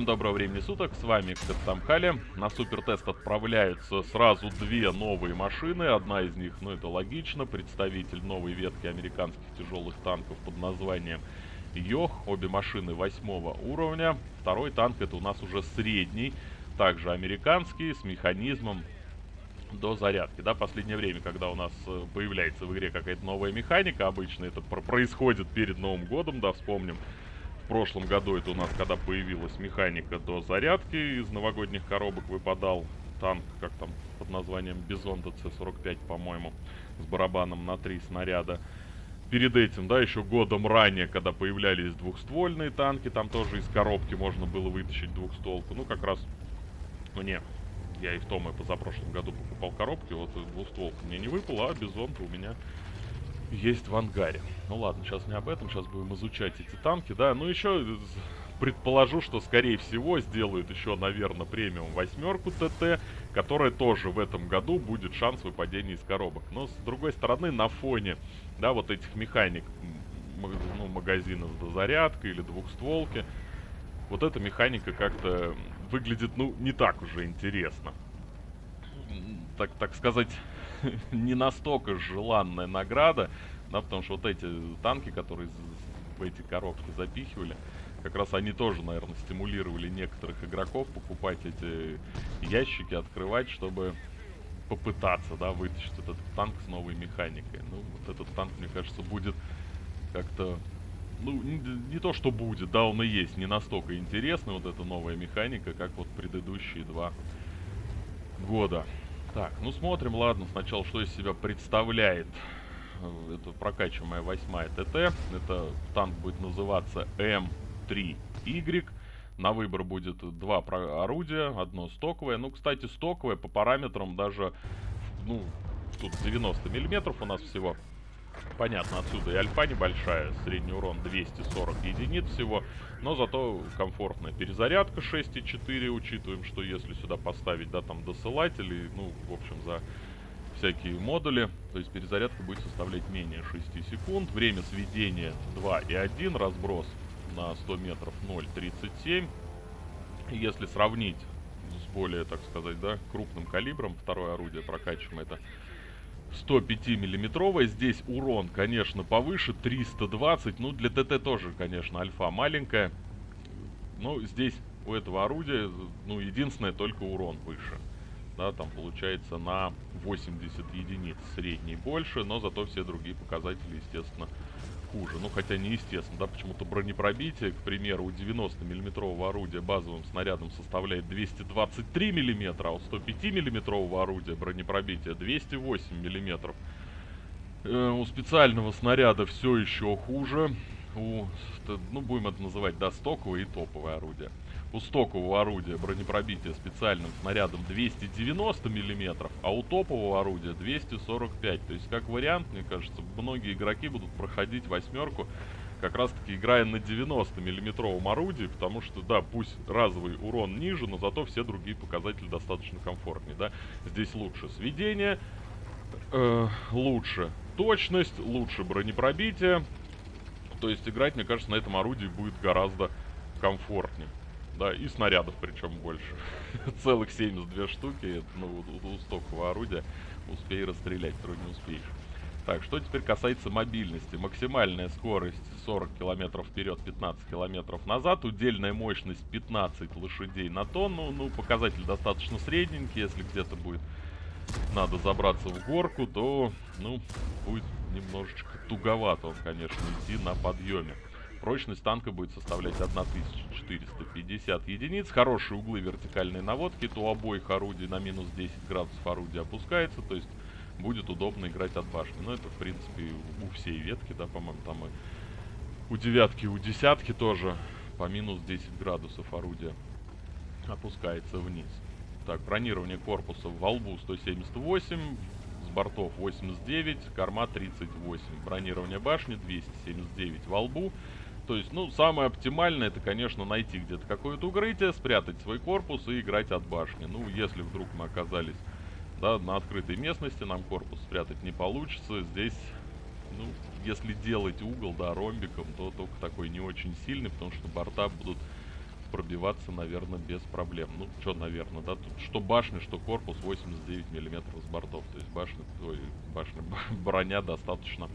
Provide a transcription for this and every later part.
Всем доброго времени суток, с вами Кацамхали. На супертест отправляются сразу две новые машины. Одна из них, ну это логично, представитель новой ветки американских тяжелых танков под названием Йох. Обе машины восьмого уровня. Второй танк это у нас уже средний, также американский, с механизмом до зарядки. Да, последнее время, когда у нас э, появляется в игре какая-то новая механика, обычно это происходит перед Новым годом, да, вспомним. Прошлом году это у нас, когда появилась механика до зарядки, из новогодних коробок выпадал танк, как там, под названием Бизон ДЦ-45, по-моему, с барабаном на три снаряда. Перед этим, да, еще годом ранее, когда появлялись двухствольные танки, там тоже из коробки можно было вытащить двухстволку. Ну, как раз мне я и в том и позапрошлом году покупал коробки, вот двустволка мне не выпала, а бизон-то у меня есть в ангаре. Ну ладно, сейчас не об этом, сейчас будем изучать эти танки, да. Ну еще предположу, что скорее всего сделают еще, наверное, премиум восьмерку ТТ, которая тоже в этом году будет шанс выпадения из коробок. Но с другой стороны, на фоне, да, вот этих механик, ну, магазинов с зарядкой или двухстволки, вот эта механика как-то выглядит, ну, не так уже интересно. Так, так сказать, не настолько желанная награда, да, потому что вот эти танки, которые в эти коробки запихивали, как раз они тоже, наверное, стимулировали некоторых игроков покупать эти ящики, открывать, чтобы попытаться, да, вытащить этот танк с новой механикой. Ну, вот этот танк, мне кажется, будет как-то ну, не, не то, что будет, да, он и есть не настолько интересный, вот эта новая механика, как вот предыдущие два года. Так, ну смотрим, ладно, сначала, что из себя представляет э, это прокачиваемая восьмая ТТ. Это танк будет называться М3Y. На выбор будет два орудия, одно стоковое. Ну, кстати, стоковое по параметрам даже, ну, тут 90 миллиметров у нас всего. Понятно, отсюда и альфа небольшая, средний урон 240 единиц всего, но зато комфортная перезарядка 6,4, учитываем, что если сюда поставить, да, там досылатели, ну, в общем, за всякие модули, то есть перезарядка будет составлять менее 6 секунд, время сведения 2,1, разброс на 100 метров 0,37, если сравнить с более, так сказать, да, крупным калибром, второе орудие прокачиваем это 105-миллиметровая. Здесь урон, конечно, повыше, 320. Ну, для ТТ тоже, конечно, альфа маленькая. Но здесь у этого орудия, ну, единственное, только урон выше. Да, там получается на 80 единиц средний больше, но зато все другие показатели, естественно, хуже. Ну, хотя не естественно, да, почему-то бронепробитие, к примеру, у 90 миллиметрового орудия базовым снарядом составляет 223 миллиметра, а у 105 миллиметрового орудия бронепробитие 208 миллиметров. Э, у специального снаряда все еще хуже. У, ну, будем это называть, да, стоковое и топовое орудие у стокового орудия бронепробития специальным снарядом 290 мм, а у топового орудия 245. То есть, как вариант, мне кажется, многие игроки будут проходить восьмерку, как раз таки играя на 90 миллиметровом орудии, потому что, да, пусть разовый урон ниже, но зато все другие показатели достаточно комфортнее, да. Здесь лучше сведение, э, лучше точность, лучше бронепробитие. То есть играть, мне кажется, на этом орудии будет гораздо комфортнее да, и снарядов причем больше. Целых 72 штуки, ну, у, у орудия успей расстрелять, не успеешь. Так, что теперь касается мобильности. Максимальная скорость 40 км вперед, 15 км назад. Удельная мощность 15 лошадей на тонну. Ну, показатель достаточно средненький. Если где-то будет надо забраться в горку, то, ну, будет немножечко туговато он, конечно, идти на подъеме. Прочность танка будет составлять 1450 единиц. Хорошие углы вертикальной наводки. То обоих орудий на минус 10 градусов орудие опускается. То есть будет удобно играть от башни. Но это, в принципе, у всей ветки, да, по-моему, там и у девятки, у десятки тоже по минус 10 градусов орудие опускается вниз. Так, бронирование корпуса в волбу 178, с бортов 89, корма 38. Бронирование башни 279 во лбу. То есть, ну, самое оптимальное, это, конечно, найти где-то какое-то укрытие, спрятать свой корпус и играть от башни. Ну, если вдруг мы оказались, да, на открытой местности, нам корпус спрятать не получится. Здесь, ну, если делать угол, да, ромбиком, то только такой не очень сильный, потому что борта будут пробиваться, наверное, без проблем. Ну, что, наверное, да, тут что башня, что корпус 89 миллиметров с бортов. То есть башня, ой, башня, броня достаточно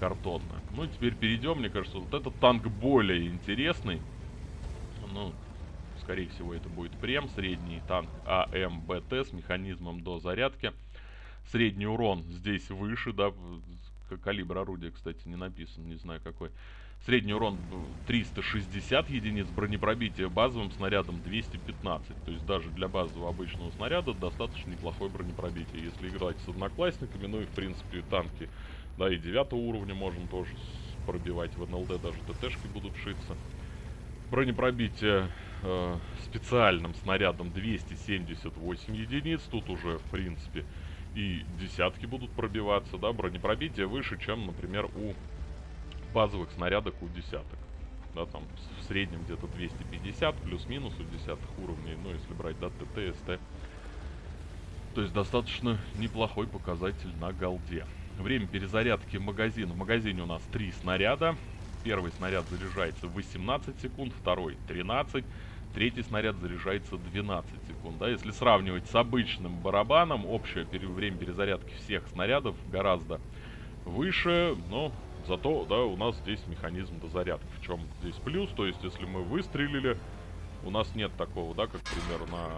картонная. Ну, теперь перейдем, мне кажется, вот этот танк более интересный. Ну, скорее всего, это будет прем, средний танк АМБТ с механизмом до зарядки. Средний урон здесь выше, да, калибр орудия, кстати, не написан, не знаю какой. Средний урон 360 единиц, бронепробитие базовым снарядом 215. То есть даже для базового обычного снаряда достаточно неплохое бронепробитие. Если играть с одноклассниками, ну и в принципе танки, да и 9 уровня можно тоже пробивать. В НЛД даже ТТшки будут шиться. Бронепробитие э, специальным снарядом 278 единиц. Тут уже в принципе и десятки будут пробиваться, да, бронепробитие выше, чем, например, у базовых снарядок у десяток. Да, там в среднем где-то 250, плюс-минус у десятых уровней, ну, если брать, да, ТТ, СТ. То есть достаточно неплохой показатель на голде. Время перезарядки магазина. В магазине у нас три снаряда. Первый снаряд заряжается 18 секунд, второй 13 третий снаряд заряжается 12 секунд. Да? Если сравнивать с обычным барабаном, общее время перезарядки всех снарядов гораздо выше, но зато да, у нас здесь механизм дозарядки. В чем здесь плюс? То есть, если мы выстрелили, у нас нет такого, да, как, к примеру, на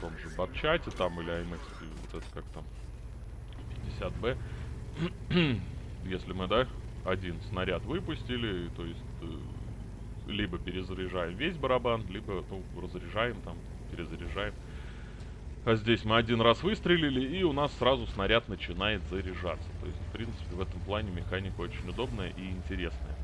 том же батчате там или IMX, вот это как там, 50B. если мы, да, один снаряд выпустили, то есть э, либо перезаряжаем весь барабан, либо, ну, разряжаем там, перезаряжаем. А здесь мы один раз выстрелили, и у нас сразу снаряд начинает заряжаться. То есть, в принципе, в этом плане механика очень удобная и интересная.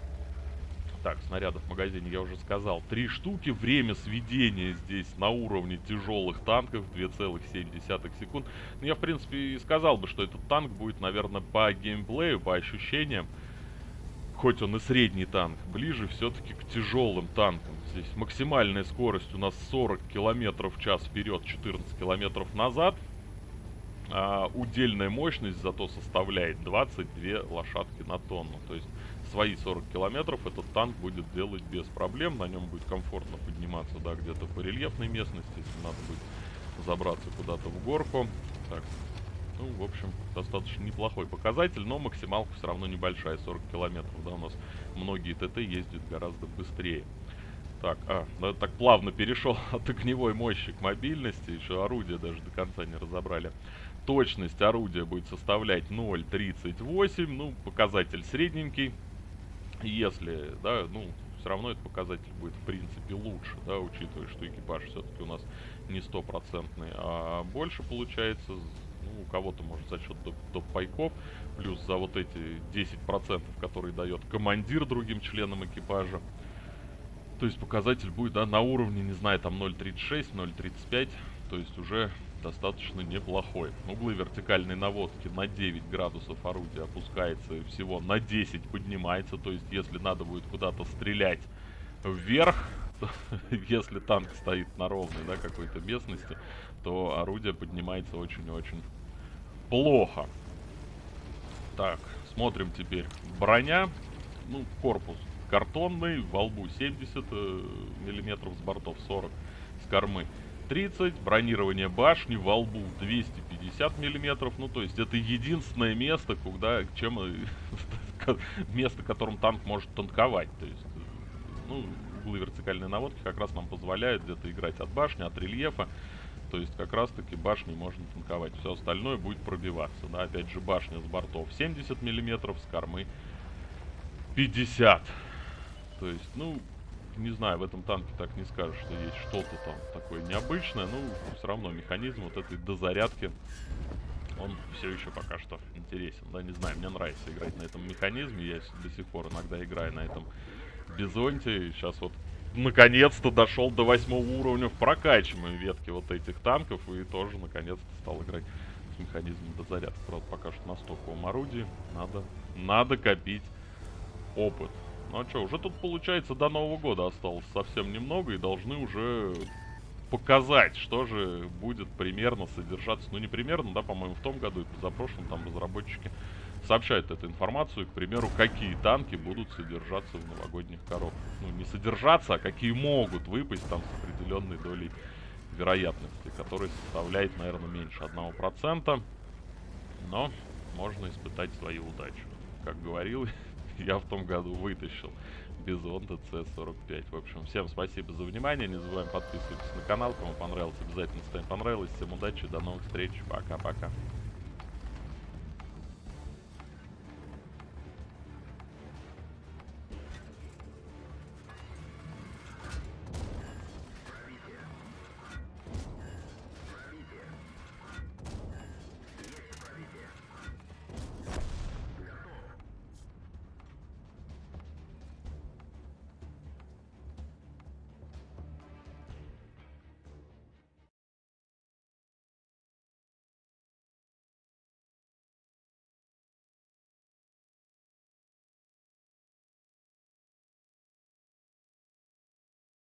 Так, снарядов в магазине я уже сказал. Три штуки. Время сведения здесь на уровне тяжелых танков 2,7 секунд. Ну, я, в принципе, и сказал бы, что этот танк будет, наверное, по геймплею, по ощущениям хоть он и средний танк, ближе все-таки к тяжелым танкам. Здесь максимальная скорость у нас 40 км в час вперед, 14 км назад. А удельная мощность зато составляет 22 лошадки на тонну. То есть свои 40 километров этот танк будет делать без проблем. На нем будет комфортно подниматься, да, где-то по рельефной местности, если надо будет забраться куда-то в горку. Так, ну, в общем, достаточно неплохой показатель, но максималка все равно небольшая, 40 километров, да, у нас многие ТТ ездят гораздо быстрее. Так, а, да, так плавно перешел от огневой мощи к мобильности, еще орудие даже до конца не разобрали. Точность орудия будет составлять 0.38, ну, показатель средненький. Если, да, ну, все равно этот показатель будет, в принципе, лучше, да, учитывая, что экипаж все-таки у нас не стопроцентный, а больше получается ну, у кого-то, может, за счет доп-пайков, плюс за вот эти 10%, которые дает командир другим членам экипажа. То есть показатель будет, да, на уровне, не знаю, там 0.36, 0.35, то есть уже достаточно неплохой. Углы вертикальной наводки на 9 градусов орудия опускается всего на 10 поднимается, то есть если надо будет куда-то стрелять вверх, если танк стоит на ровной, да, какой-то местности, то орудие поднимается очень-очень плохо. Так, смотрим теперь. Броня, ну, корпус картонный, во лбу 70 э, миллиметров, с бортов 40, с кормы 30, бронирование башни, во лбу 250 миллиметров, ну, то есть это единственное место, куда, чем, э, место, которым танк может танковать, то есть, ну, углы вертикальной наводки как раз нам позволяют где-то играть от башни, от рельефа. То есть как раз таки башни можно танковать. Все остальное будет пробиваться. Да? Опять же башня с бортов 70 миллиметров, с кормы 50. То есть, ну, не знаю, в этом танке так не скажешь, что есть что-то там такое необычное. Ну, все равно механизм вот этой дозарядки, он все еще пока что интересен. Да, не знаю, мне нравится играть на этом механизме. Я до сих пор иногда играю на этом Бизонте. Сейчас вот наконец-то дошел до восьмого уровня в прокачиваемой ветке вот этих танков. И тоже наконец-то стал играть с механизмом до зарядки. Правда, пока что на стоковом орудии. Надо, надо копить опыт. Ну а что, уже тут получается до Нового года осталось совсем немного. И должны уже показать, что же будет примерно содержаться. Ну не примерно, да, по-моему, в том году и позапрошлом там разработчики сообщает эту информацию, к примеру, какие танки будут содержаться в новогодних коробках. Ну, не содержаться, а какие могут выпасть там с определенной долей вероятности, которая составляет, наверное, меньше 1%. Но можно испытать свою удачу. Как говорил, я в том году вытащил Бизон ТЦ-45. В общем, всем спасибо за внимание. Не забываем подписываться на канал. Кому понравилось, обязательно ставим понравилось. Всем удачи, до новых встреч. Пока-пока.